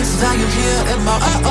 that you're here in my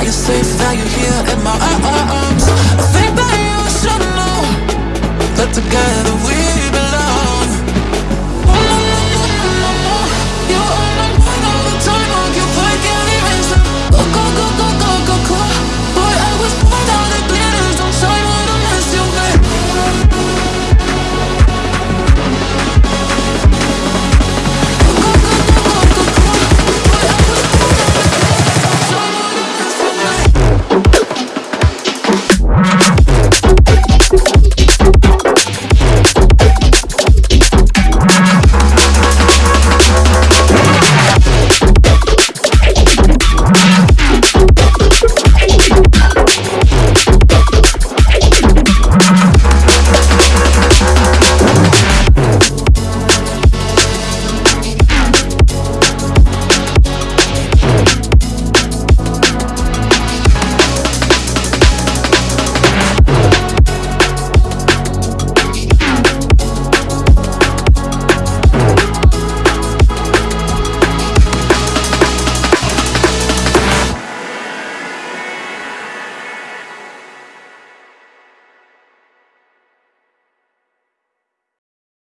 Now you're safe, now you're here in my arms. I think that you should know That together we